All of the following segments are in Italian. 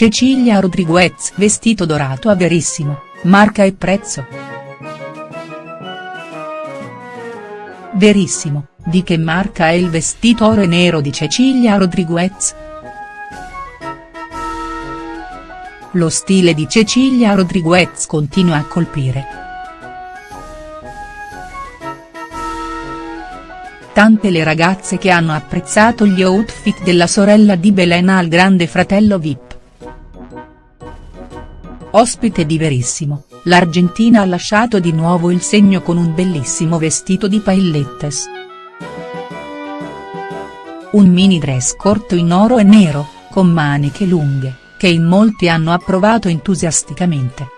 Cecilia Rodriguez vestito dorato a Verissimo, marca e prezzo. Verissimo, di che marca è il vestito oro e nero di Cecilia Rodriguez?. Lo stile di Cecilia Rodriguez continua a colpire. Tante le ragazze che hanno apprezzato gli outfit della sorella di Belena al grande fratello Vip. Ospite di Verissimo, l'Argentina ha lasciato di nuovo il segno con un bellissimo vestito di paillettes. Un mini dress corto in oro e nero, con maniche lunghe, che in molti hanno approvato entusiasticamente.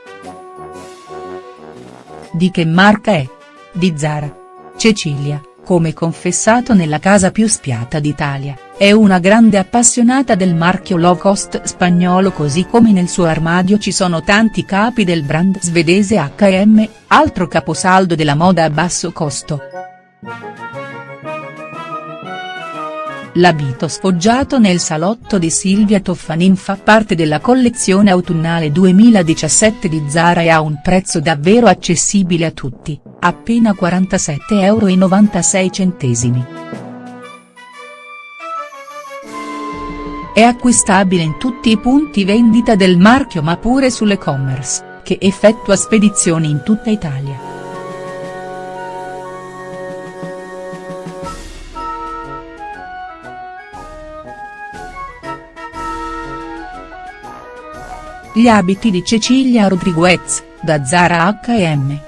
Di che marca è? Di Zara. Cecilia, come confessato nella casa più spiata d'Italia, è una grande appassionata del marchio low cost spagnolo così come nel suo armadio ci sono tanti capi del brand svedese H&M, altro caposaldo della moda a basso costo. L'abito sfoggiato nel salotto di Silvia Toffanin fa parte della collezione autunnale 2017 di Zara e ha un prezzo davvero accessibile a tutti, appena 47,96 euro. È acquistabile in tutti i punti vendita del marchio ma pure sull'e-commerce, che effettua spedizioni in tutta Italia. Gli abiti di Cecilia Rodriguez, da Zara H&M.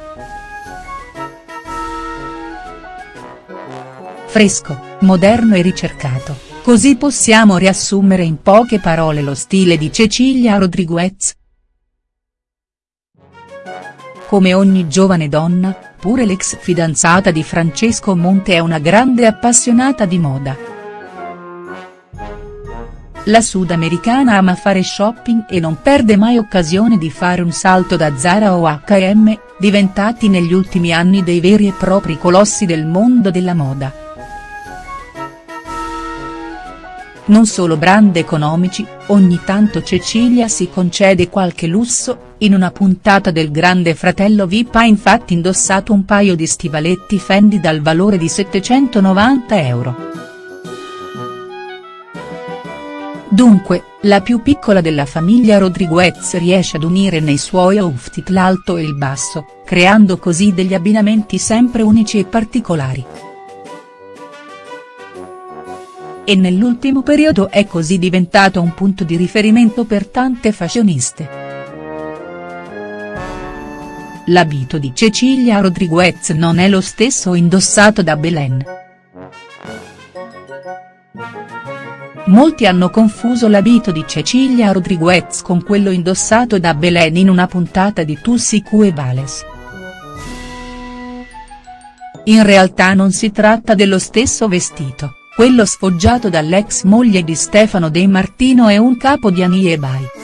Fresco, moderno e ricercato, così possiamo riassumere in poche parole lo stile di Cecilia Rodriguez. Come ogni giovane donna, pure l'ex fidanzata di Francesco Monte è una grande appassionata di moda. La sudamericana ama fare shopping e non perde mai occasione di fare un salto da Zara o H&M, diventati negli ultimi anni dei veri e propri colossi del mondo della moda. Non solo brand economici, ogni tanto Cecilia si concede qualche lusso, in una puntata del Grande Fratello Vip ha infatti indossato un paio di stivaletti Fendi dal valore di 790 euro. Dunque, la più piccola della famiglia Rodriguez riesce ad unire nei suoi outfit l'alto e il basso, creando così degli abbinamenti sempre unici e particolari. E nell'ultimo periodo è così diventato un punto di riferimento per tante fashioniste. L'abito di Cecilia Rodriguez non è lo stesso indossato da Belen. Molti hanno confuso l'abito di Cecilia Rodriguez con quello indossato da Belen in una puntata di Tussi Q Vales. In realtà non si tratta dello stesso vestito, quello sfoggiato dall'ex moglie di Stefano De Martino è un capo di Anie Bai.